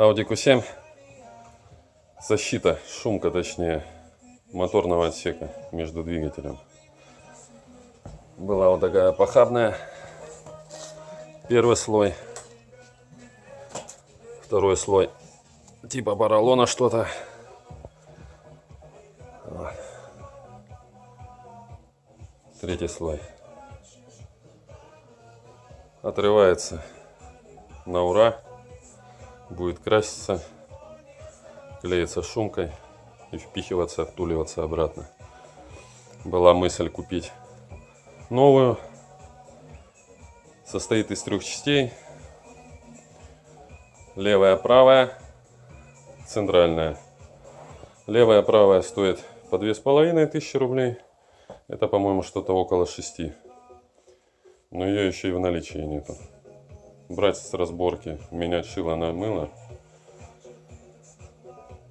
Audi Q7. Защита, шумка точнее, моторного отсека между двигателем. Была вот такая похабная. Первый слой. Второй слой. Типа поролона что-то. Третий слой. Отрывается на ура. Будет краситься. Клеится шумкой и впихиваться, втуливаться обратно. Была мысль купить новую. Состоит из трех частей. Левая, правая, центральная. Левая, правая стоит по две с половиной тысячи рублей. Это, по-моему, что-то около шести. Но ее еще и в наличии нету. Брать с разборки, менять шило на мыло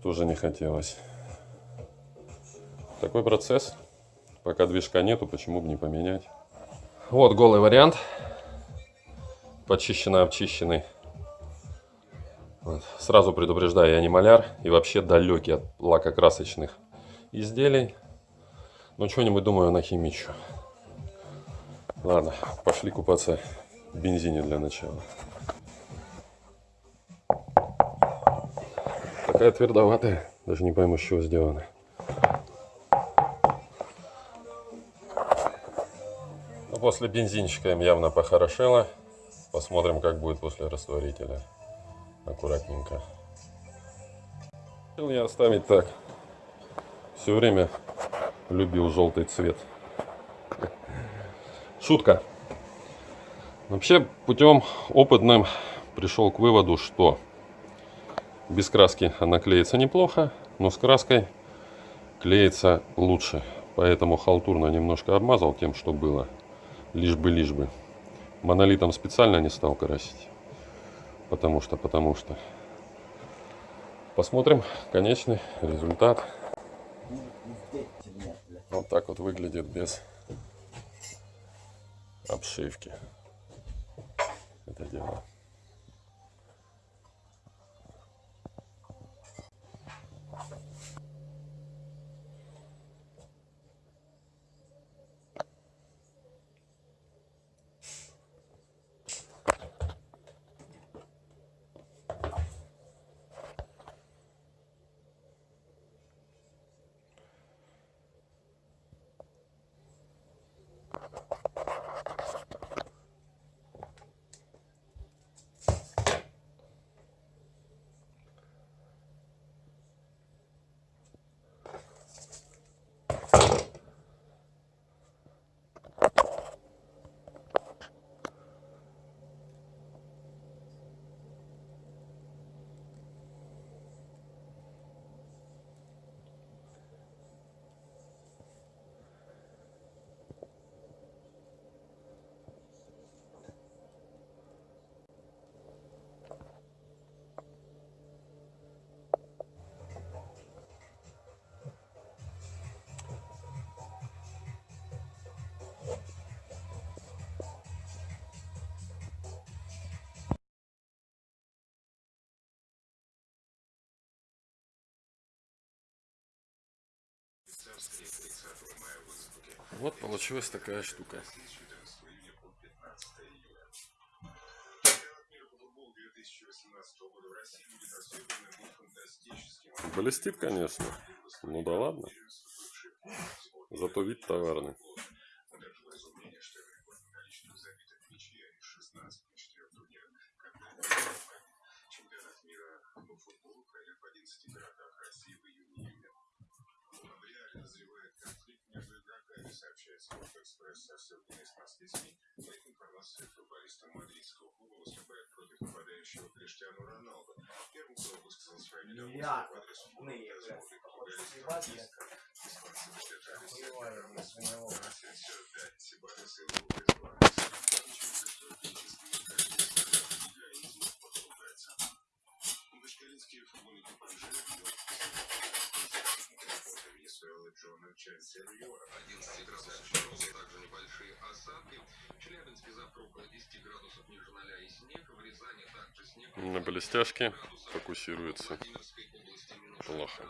тоже не хотелось. Такой процесс. Пока движка нету, почему бы не поменять. Вот голый вариант. Почищенный, обчищенный. Вот. Сразу предупреждаю, я не маляр и вообще далекий от лакокрасочных изделий. Но что-нибудь, думаю, нахимичу. Ладно, пошли купаться бензине для начала. Такая твердоватая, даже не пойму, с чего сделана. Но ну, после бензинчика им явно похорошело. Посмотрим, как будет после растворителя. Аккуратненько. Хотел я оставить так. Все время любил желтый цвет. Шутка. Вообще, путем опытным пришел к выводу, что без краски она клеится неплохо, но с краской клеится лучше. Поэтому халтурно немножко обмазал тем, что было. Лишь бы, лишь бы. Монолитом специально не стал красить. Потому что, потому что. Посмотрим конечный результат. Вот так вот выглядит без обшивки. Это дело. you. Вот получилась такая штука. Блестит, конечно. Ну да ладно. Зато вид товарный. футболиста республики Испанцы задержались просят дать Себадеса и Лука Башкиринский 11 градусов мороза, также небольшие осадки. В завтра около 10 градусов ниже 0 и снег. В Рязани также снег. На блестяшке фокусируется плохо.